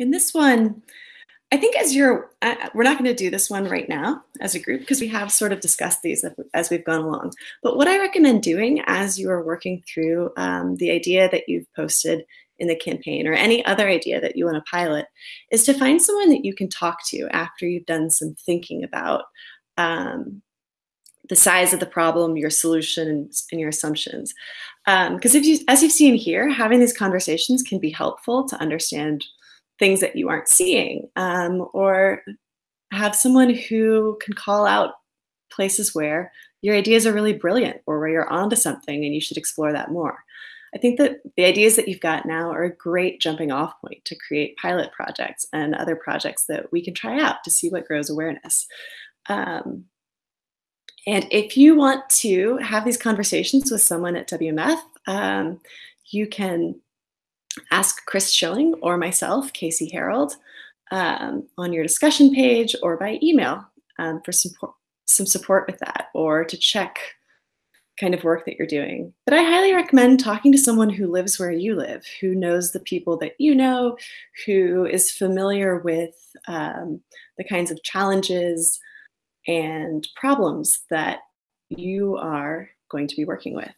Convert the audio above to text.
In this one, I think as you're, uh, we're not going to do this one right now as a group because we have sort of discussed these as we've gone along. But what I recommend doing as you are working through um, the idea that you've posted in the campaign or any other idea that you want to pilot is to find someone that you can talk to after you've done some thinking about um, the size of the problem, your solution, and, your assumptions. Because um, if you, as you've seen here, having these conversations can be helpful to understand things that you aren't seeing, um, or have someone who can call out places where your ideas are really brilliant or where you're onto something and you should explore that more. I think that the ideas that you've got now are a great jumping off point to create pilot projects and other projects that we can try out to see what grows awareness. Um, and if you want to have these conversations with someone at WMF, um, you can ask Chris Schilling or myself, Kacie Harold, um, on your discussion page or by email um, for support, some support with that or to check kind of work that you're doing. But I highly recommend talking to someone who lives where you live, who knows the people that you know, who is familiar with um, the kinds of challenges and problems that you are going to be working with.